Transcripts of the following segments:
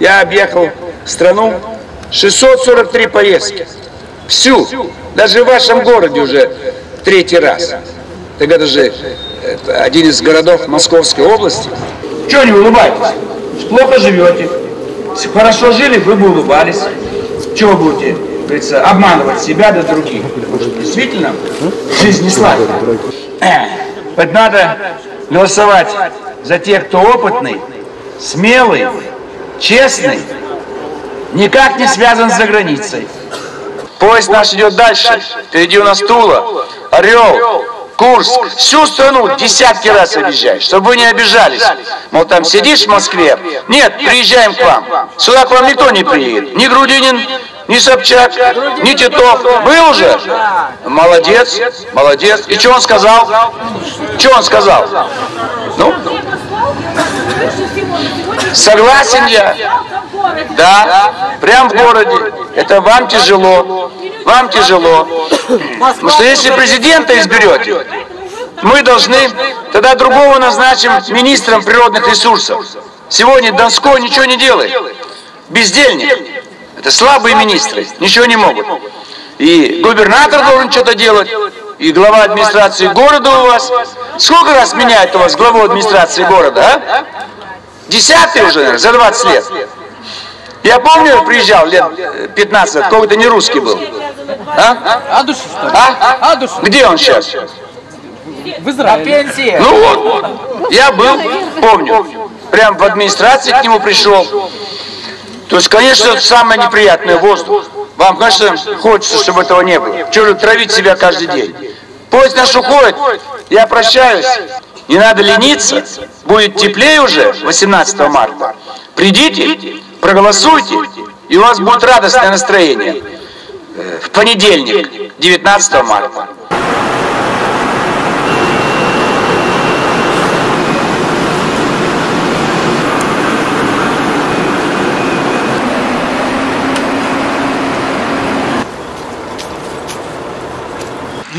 Я объехал страну 643 поездки. Всю. Даже в вашем городе уже третий раз. Так это же это один из городов Московской области. Чего не улыбаетесь? Плохо живете. Хорошо жили, вы бы улыбались. Чего будете, говорится, обманывать себя да других? Действительно жизнь не сладкая. Вот надо голосовать за тех, кто опытный, смелый, честный, никак не связан с заграницей. Поезд наш идет дальше. Впереди у нас Тула, Орел, Курск. Всю страну десятки раз объезжаешь, чтобы вы не обижались. Мол, там сидишь в Москве. Нет, приезжаем к вам. Сюда к вам никто не приедет. Ни Грудинин, ни Собчак, ни Титов. Был уже? Молодец, молодец. И что он сказал? Что он сказал? Ну? Согласен я. Да, прям в городе. Это вам тяжело. Вам тяжело. Потому что если президента изберете, мы должны тогда другого назначим министром природных ресурсов. Сегодня Донской ничего не делает. Бездельник. Это слабые министры, ничего не могут. И губернатор должен что-то делать, и глава администрации города у вас. Сколько раз меняет у вас главу администрации города, а? Десятый уже, наверное, за 20 лет. Я помню, приезжал лет 15 лет, какой-то не русский был. А? Адуш, что ли? А? Где он сейчас? В Израиле. Пенсия. Ну вот, я был, помню, прям в администрации к нему пришел. То есть, конечно, это самое неприятное воздух. Вам, конечно, хочется, чтобы этого не было. Чего же травить себя каждый день? Поезд наш уходит, я прощаюсь. Не надо лениться, будет теплее уже 18 марта. Придите, проголосуйте, и у вас будет радостное настроение. Э, В понедельник, 19 марта.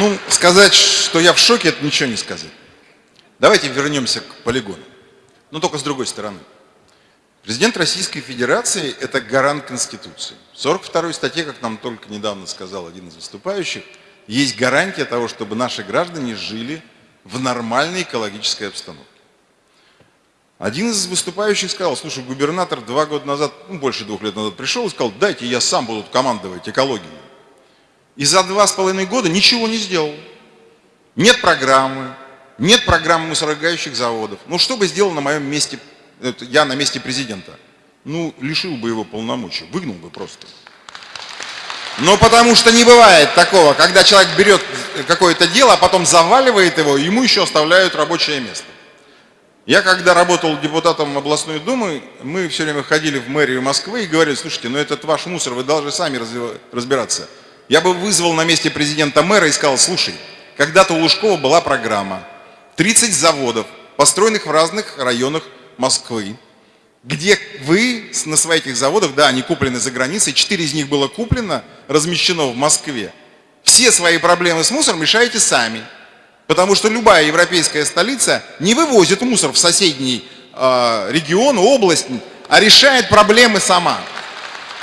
Ну, сказать, что я в шоке, это ничего не сказать. Давайте вернемся к полигону. Но только с другой стороны. Президент Российской Федерации – это гарант Конституции. В 42 статье, как нам только недавно сказал один из выступающих, есть гарантия того, чтобы наши граждане жили в нормальной экологической обстановке. Один из выступающих сказал, слушай, губернатор два года назад, ну, больше двух лет назад пришел и сказал, дайте я сам буду командовать экологией. И за два с половиной года ничего не сделал. Нет программы, нет программы мусоросжигающих заводов. Ну что бы сделал на моем месте, я на месте президента? Ну, лишил бы его полномочий, выгнал бы просто. Но потому что не бывает такого, когда человек берет какое-то дело, а потом заваливает его, ему еще оставляют рабочее место. Я когда работал депутатом областной думы, мы все время ходили в мэрию Москвы и говорили, слушайте, ну этот ваш мусор, вы должны сами разбираться. Я бы вызвал на месте президента мэра и сказал, слушай, когда-то у Лужкова была программа, 30 заводов, построенных в разных районах Москвы, где вы на своих этих заводах, да, они куплены за границей, 4 из них было куплено, размещено в Москве. Все свои проблемы с мусором решаете сами. Потому что любая европейская столица не вывозит мусор в соседний э, регион, область, а решает проблемы сама.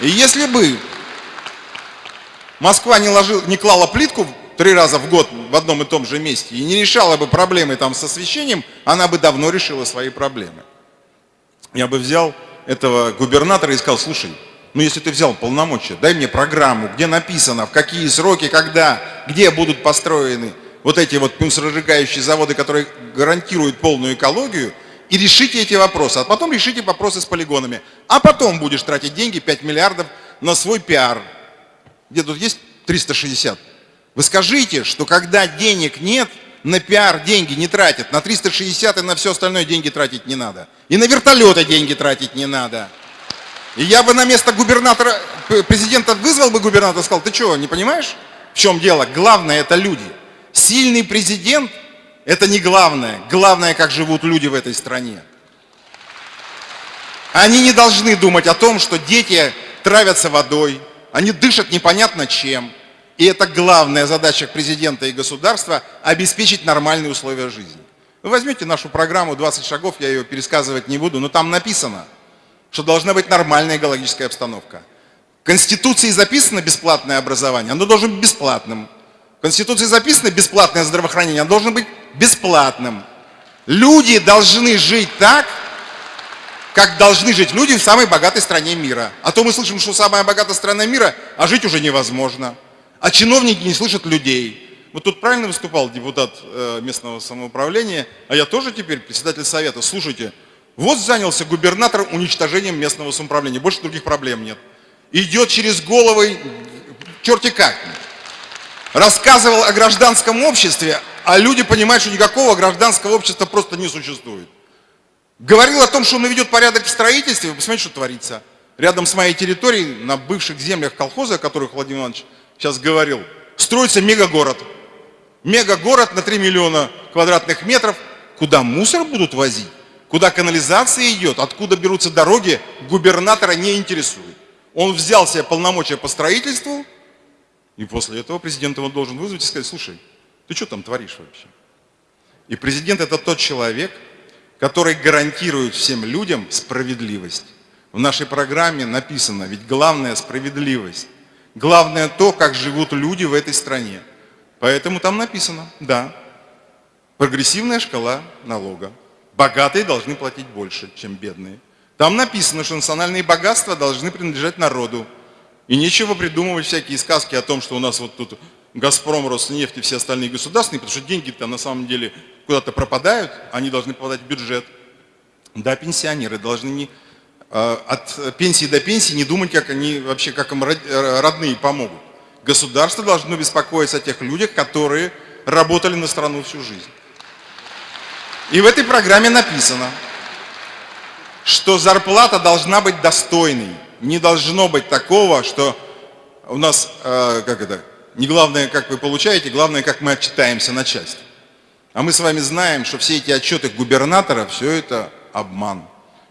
И если бы Москва не, ложил, не клала плитку три раза в год в одном и том же месте и не решала бы проблемы там с освещением, она бы давно решила свои проблемы. Я бы взял этого губернатора и сказал, слушай, ну если ты взял полномочия, дай мне программу, где написано, в какие сроки, когда, где будут построены вот эти вот мусоросжигающие заводы, которые гарантируют полную экологию, и решите эти вопросы. А потом решите вопросы с полигонами. А потом будешь тратить деньги, 5 миллиардов, на свой пиар. Где тут есть 360? Вы скажите, что когда денег нет, на пиар деньги не тратят, на 360 и на все остальное деньги тратить не надо. И на вертолеты деньги тратить не надо. И я бы на место губернатора, президента вызвал бы губернатора и сказал, ты что, не понимаешь, в чем дело? Главное это люди. Сильный президент – это не главное. Главное, как живут люди в этой стране. Они не должны думать о том, что дети травятся водой, они дышат непонятно чем. И это главная задача президента и государства – обеспечить нормальные условия жизни. Вы возьмете нашу программу 20 шагов, я ее пересказывать не буду, но там написано, что должна быть нормальная экологическая обстановка. В Конституции записано бесплатное образование, оно должно быть бесплатным. В Конституции записано бесплатное здравоохранение, оно должно быть бесплатным. Люди должны жить так, как должны жить люди в самой богатой стране мира. А то мы слышим, что самая богатая страна мира, а жить уже невозможно. А чиновники не слышат людей. Вот тут правильно выступал депутат э, местного самоуправления, а я тоже теперь председатель совета. Слушайте, вот занялся губернатор уничтожением местного самоуправления, больше других проблем нет. Идет через головы, черти как. Рассказывал о гражданском обществе, а люди понимают, что никакого гражданского общества просто не существует. Говорил о том, что он наведет порядок в строительстве, вы посмотрите, что творится. Рядом с моей территорией, на бывших землях колхоза, о которых Владимир Иванович сейчас говорил, строится мегагород. Мегагород на 3 миллиона квадратных метров, куда мусор будут возить, куда канализация идет, откуда берутся дороги, губернатора не интересует. Он взял себе полномочия по строительству, и после этого президент его должен вызвать и сказать, слушай, ты что там творишь вообще? И президент это тот человек, который гарантирует всем людям справедливость. В нашей программе написано, ведь главное справедливость. Главное то, как живут люди в этой стране. Поэтому там написано, да, прогрессивная шкала налога. Богатые должны платить больше, чем бедные. Там написано, что национальные богатства должны принадлежать народу. И нечего придумывать всякие сказки о том, что у нас вот тут Газпром, Роснефть и все остальные государственные, потому что деньги-то на самом деле куда-то пропадают, они должны попадать в бюджет. Да, пенсионеры должны не, э, от пенсии до пенсии не думать, как они вообще, как им э, родные помогут. Государство должно беспокоиться о тех людях, которые работали на страну всю жизнь. И в этой программе написано, что зарплата должна быть достойной. Не должно быть такого, что у нас, э, как это, не главное, как вы получаете, главное, как мы отчитаемся начальству. А мы с вами знаем, что все эти отчеты губернатора, все это обман.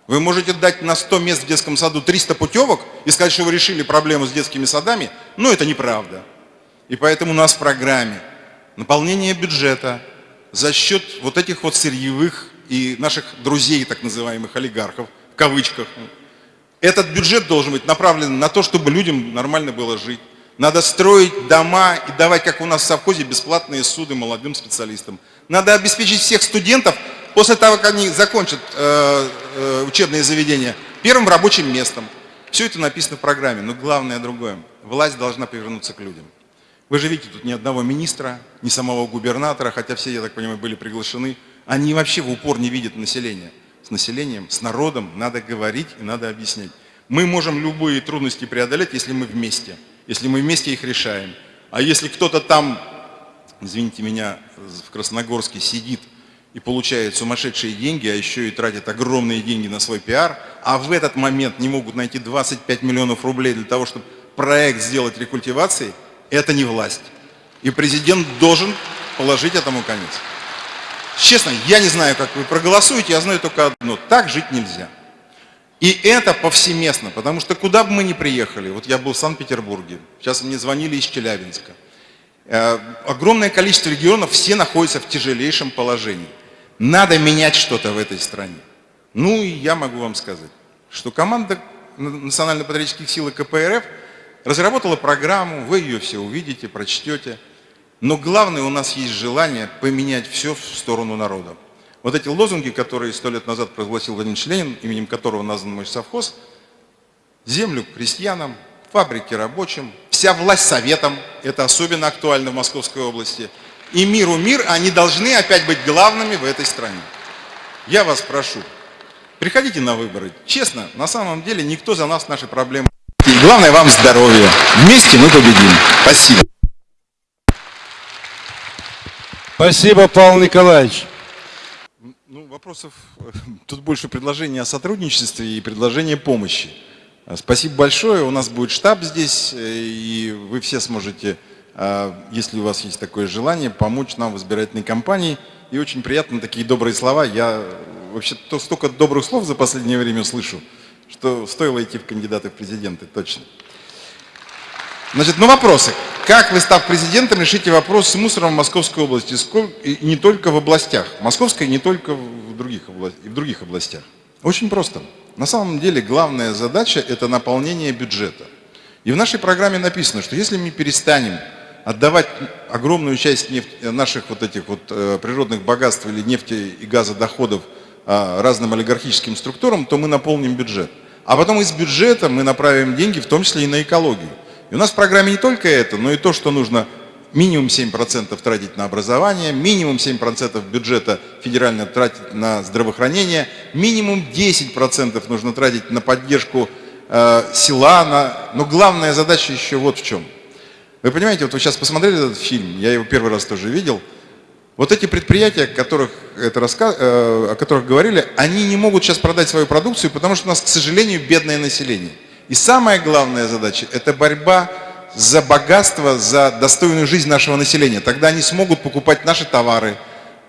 Вы можете дать на 100 мест в детском саду 300 путевок и сказать, что вы решили проблему с детскими садами, но это неправда. И поэтому у нас в программе наполнение бюджета за счет вот этих вот сырьевых и наших друзей, так называемых олигархов, в кавычках. Этот бюджет должен быть направлен на то, чтобы людям нормально было жить. Надо строить дома и давать, как у нас в совхозе, бесплатные суды молодым специалистам. Надо обеспечить всех студентов после того, как они закончат э, э, учебные заведения, первым рабочим местом. Все это написано в программе, но главное другое. Власть должна повернуться к людям. Вы же видите, тут ни одного министра, ни самого губернатора, хотя все, я так понимаю, были приглашены. Они вообще в упор не видят население. С населением, с народом надо говорить и надо объяснять. Мы можем любые трудности преодолеть, если мы вместе, если мы вместе их решаем. А если кто-то там извините меня, в Красногорске сидит и получает сумасшедшие деньги, а еще и тратит огромные деньги на свой пиар, а в этот момент не могут найти 25 миллионов рублей для того, чтобы проект сделать рекультивацией, это не власть. И президент должен положить этому конец. Честно, я не знаю, как вы проголосуете, я знаю только одно. Так жить нельзя. И это повсеместно, потому что куда бы мы ни приехали, вот я был в Санкт-Петербурге, сейчас мне звонили из Челябинска, Э, огромное количество регионов, все находятся в тяжелейшем положении. Надо менять что-то в этой стране. Ну и я могу вам сказать, что команда Национально-патриотических сил и КПРФ разработала программу, вы ее все увидите, прочтете. Но главное, у нас есть желание поменять все в сторону народа. Вот эти лозунги, которые сто лет назад провозгласил Владимир Ленин, именем которого назван мой совхоз, землю крестьянам, фабрики рабочим, вся власть советам, это особенно актуально в Московской области, и миру мир, они должны опять быть главными в этой стране. Я вас прошу, приходите на выборы. Честно, на самом деле никто за нас наши проблемы. И главное вам здоровья. Вместе мы победим. Спасибо. Спасибо, Павел Николаевич. Ну, вопросов, тут больше предложений о сотрудничестве и предложения помощи. Спасибо большое. У нас будет штаб здесь, э, и вы все сможете, если у вас есть такое желание, помочь нам в избирательной кампании. И очень приятно такие добрые слова. Я вообще то столько добрых слов за последнее время слышу, что стоило идти в кандидаты в президенты, точно. Значит, ну вопросы. Как вы, став президентом, решите вопрос с мусором в Московской области? И не только в областях. Московской, не только в других, областях, и в других областях. Очень просто. На самом деле главная задача – это наполнение бюджета. И в нашей программе написано, что если мы перестанем отдавать огромную часть нефти, наших вот этих вот э, природных богатств или нефти и газодоходов э, разным олигархическим структурам, то мы наполним бюджет. А потом из бюджета мы направим деньги, в том числе и на экологию. И у нас в программе не только это, но и то, что нужно минимум 7% тратить на образование, минимум 7% бюджета федерально тратить на здравоохранение, минимум 10% нужно тратить на поддержку э, села. На... Но главная задача еще вот в чем. Вы понимаете, вот вы сейчас посмотрели этот фильм, я его первый раз тоже видел, вот эти предприятия, о которых, это раска... э, о которых говорили, они не могут сейчас продать свою продукцию, потому что у нас, к сожалению, бедное население. И самая главная задача – это борьба за богатство, за достойную жизнь нашего населения. Тогда они смогут покупать наши товары,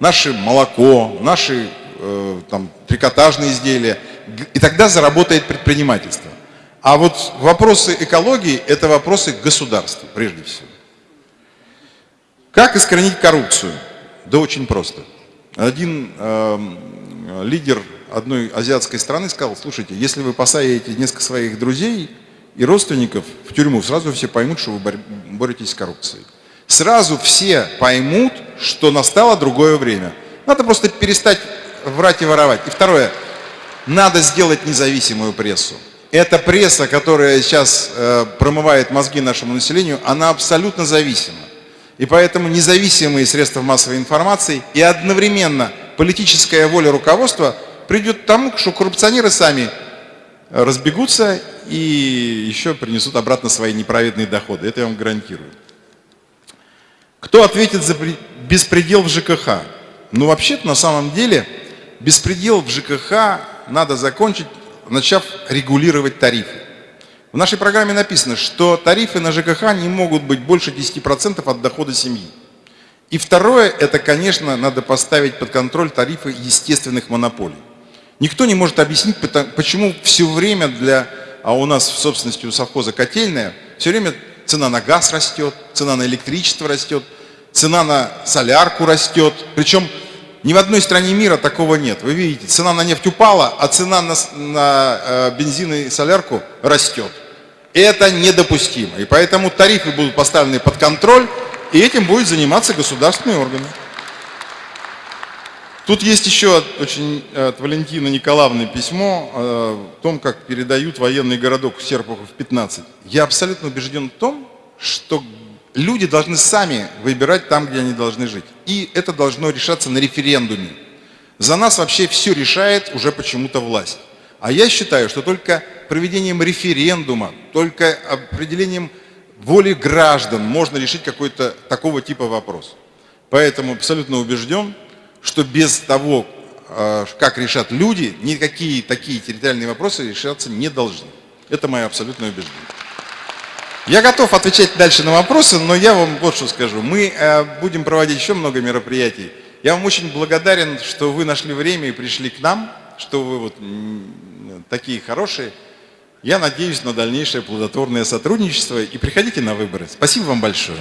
наше молоко, наши э, там, трикотажные изделия. И тогда заработает предпринимательство. А вот вопросы экологии – это вопросы государства, прежде всего. Как искоренить коррупцию? Да очень просто. Один э, лидер одной азиатской страны сказал, слушайте, если вы посадите несколько своих друзей и родственников в тюрьму, сразу все поймут, что вы боретесь с коррупцией. Сразу все поймут, что настало другое время. Надо просто перестать врать и воровать. И второе, надо сделать независимую прессу. Эта пресса, которая сейчас э, промывает мозги нашему населению, она абсолютно зависима. И поэтому независимые средства массовой информации и одновременно политическая воля руководства – придет к тому, что коррупционеры сами разбегутся и еще принесут обратно свои неправедные доходы. Это я вам гарантирую. Кто ответит за беспредел в ЖКХ? Ну, вообще-то, на самом деле, беспредел в ЖКХ надо закончить, начав регулировать тарифы. В нашей программе написано, что тарифы на ЖКХ не могут быть больше 10% от дохода семьи. И второе, это, конечно, надо поставить под контроль тарифы естественных монополий. Никто не может объяснить, почему все время для, а у нас в собственности у совхоза котельная, все время цена на газ растет, цена на электричество растет, цена на солярку растет. Причем ни в одной стране мира такого нет. Вы видите, цена на нефть упала, а цена на, на э, бензин и солярку растет. Это недопустимо. И поэтому тарифы будут поставлены под контроль, и этим будет заниматься государственные органы. Тут есть еще очень э, от Валентины Николаевны письмо э, о том, как передают военный городок Серпухов 15. Я абсолютно убежден в том, что люди должны сами выбирать там, где они должны жить. И это должно решаться на референдуме. За нас вообще все решает уже почему-то власть. А я считаю, что только проведением референдума, только определением воли граждан можно решить какой-то такого типа вопрос. Поэтому абсолютно убежден, что без того, а, как решат люди, никакие такие территориальные вопросы решаться не должны. Это мое абсолютное убеждение. Я готов отвечать дальше на вопросы, но я вам вот что скажу. Мы а, будем проводить еще много мероприятий. Я вам очень благодарен, что вы нашли время и пришли к нам, что вы вот такие хорошие. Я надеюсь на дальнейшее плодотворное сотрудничество и приходите на выборы. Спасибо вам большое.